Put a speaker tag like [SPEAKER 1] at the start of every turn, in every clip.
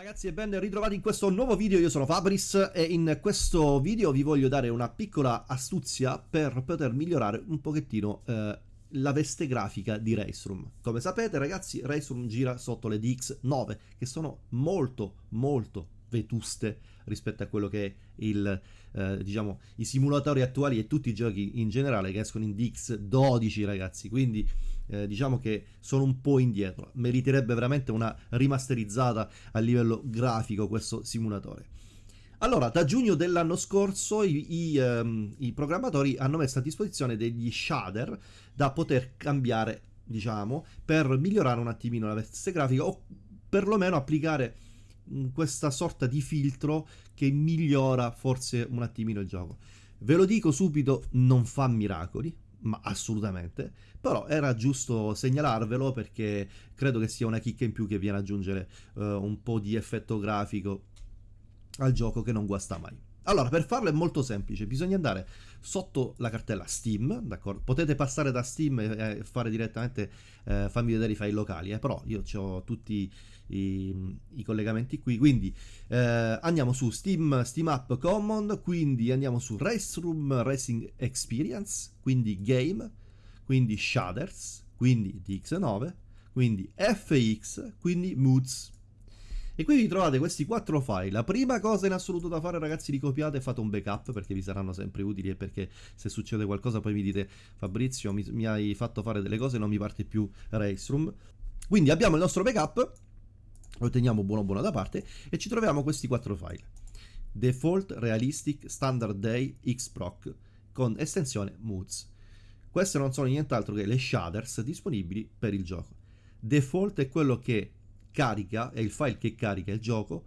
[SPEAKER 1] ragazzi e ben ritrovati in questo nuovo video, io sono Fabris e in questo video vi voglio dare una piccola astuzia per poter migliorare un pochettino eh, la veste grafica di Raceroom. Come sapete ragazzi Raceroom gira sotto le DX9 che sono molto molto vetuste rispetto a quello che è il, eh, diciamo, i simulatori attuali e tutti i giochi in generale che escono in DX12 ragazzi, quindi eh, diciamo che sono un po' indietro, meriterebbe veramente una rimasterizzata a livello grafico questo simulatore. Allora, da giugno dell'anno scorso i, i, um, i, programmatori hanno messo a disposizione degli shader da poter cambiare, diciamo, per migliorare un attimino la veste grafica o perlomeno applicare questa sorta di filtro che migliora forse un attimino il gioco. Ve lo dico subito, non fa miracoli, ma assolutamente, però era giusto segnalarvelo perché credo che sia una chicca in più che viene ad aggiungere uh, un po' di effetto grafico al gioco che non guasta mai. Allora, per farlo è molto semplice, bisogna andare sotto la cartella Steam, d'accordo? Potete passare da Steam e fare direttamente, eh, fammi vedere i file locali, eh? però io ho tutti i, i, collegamenti qui, quindi eh, andiamo su Steam, Steam App Common, quindi andiamo su Race Racing Experience, quindi Game, quindi Shaders, quindi DX9, quindi FX, quindi Moods, e qui vi trovate questi quattro file. La prima cosa in assoluto da fare ragazzi, li copiate e fate un backup perché vi saranno sempre utili e perché se succede qualcosa poi mi dite Fabrizio mi, mi hai fatto fare delle cose e non mi parte più Raceroom. Quindi abbiamo il nostro backup, lo teniamo buono buono da parte e ci troviamo questi quattro file. Default Realistic Standard Day Xproc con estensione Moods. Queste non sono nient'altro che le shaders disponibili per il gioco. Default è quello che carica, è il file che carica il gioco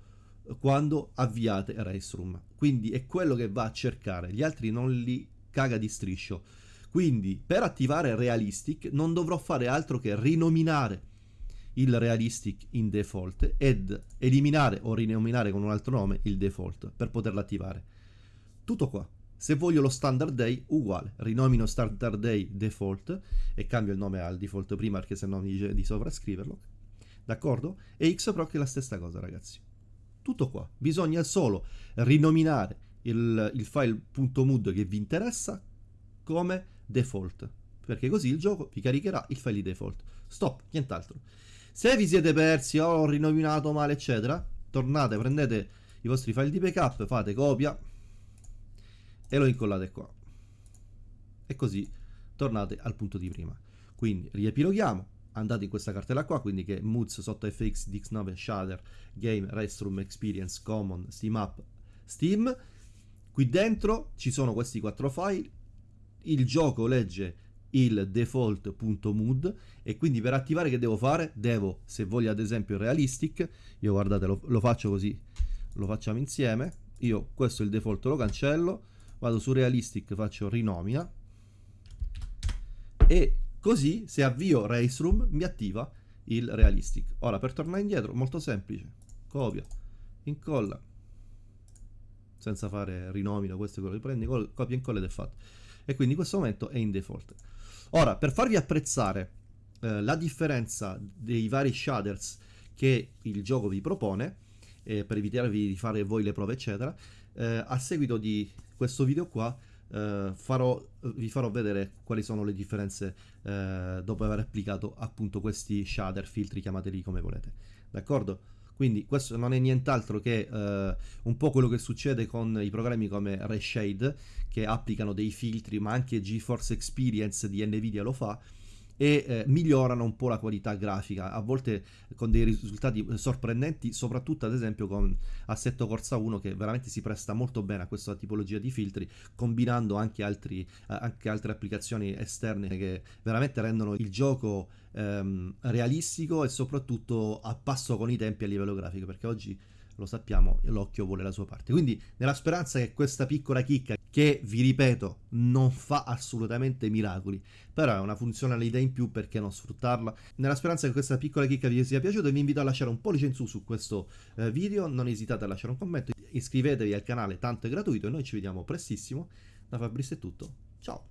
[SPEAKER 1] quando avviate Raceroom. Quindi è quello che va a cercare, gli altri non li caga di striscio. Quindi per attivare Realistic non dovrò fare altro che rinominare il Realistic in default ed eliminare o rinominare con un altro nome il default per poterlo attivare. Tutto qua. Se voglio lo standard day, uguale, rinomino standard day default e cambio il nome al default prima perché se no mi dice di sovrascriverlo d'accordo? E Xproc è la stessa cosa, ragazzi. Tutto qua. Bisogna solo rinominare il, il file .mood che vi interessa come default, perché così il gioco vi caricherà il file di default. Stop, nient'altro. Se vi siete persi o ho rinominato male, eccetera, tornate, prendete i vostri file di backup, fate copia e lo incollate qua. E così tornate al punto di prima. Quindi riepiloghiamo, andate in questa cartella qua, quindi che è Moods sotto FX, Dix9, Shader, Game, Restroom, Experience, Common, Steam App, Steam. Qui dentro ci sono questi quattro file, il gioco legge il default.mood e quindi per attivare che devo fare? Devo, se voglio ad esempio realistic, io guardate lo, lo faccio così, lo facciamo insieme, io questo è il default lo cancello, vado su realistic, faccio rinomina e Così se avvio Raceroom mi attiva il Realistic. Ora per tornare indietro, molto semplice. Copia, incolla, senza fare rinomino, questo è quello che prendi, copia, incolla ed è fatto. E quindi in questo momento è in default. Ora, per farvi apprezzare eh, la differenza dei vari shaders che il gioco vi propone, eh, per evitarvi di fare voi le prove eccetera, eh, a seguito di questo video qua Uh, farò, vi farò vedere quali sono le differenze uh, dopo aver applicato appunto questi shader, filtri, chiamateli come volete. D'accordo? Quindi questo non è nient'altro che uh, un po' quello che succede con i programmi come Reshade che applicano dei filtri, ma anche GeForce Experience di Nvidia lo fa e eh, migliorano un po' la qualità grafica, a volte con dei risultati sorprendenti, soprattutto ad esempio con Assetto Corsa 1 che veramente si presta molto bene a questa tipologia di filtri, combinando anche, altri, eh, anche altre applicazioni esterne che veramente rendono il gioco ehm, realistico e soprattutto a passo con i tempi a livello grafico, perché oggi lo sappiamo, l'occhio vuole la sua parte. Quindi nella speranza che questa piccola chicca, che vi ripeto non fa assolutamente miracoli, però è una funzionalità in più perché non sfruttarla. Nella speranza che questa piccola chicca vi sia piaciuta vi invito a lasciare un pollice in su su questo eh, video, non esitate a lasciare un commento, iscrivetevi al canale, tanto è gratuito e noi ci vediamo prestissimo. Da Fabrizio è tutto, ciao!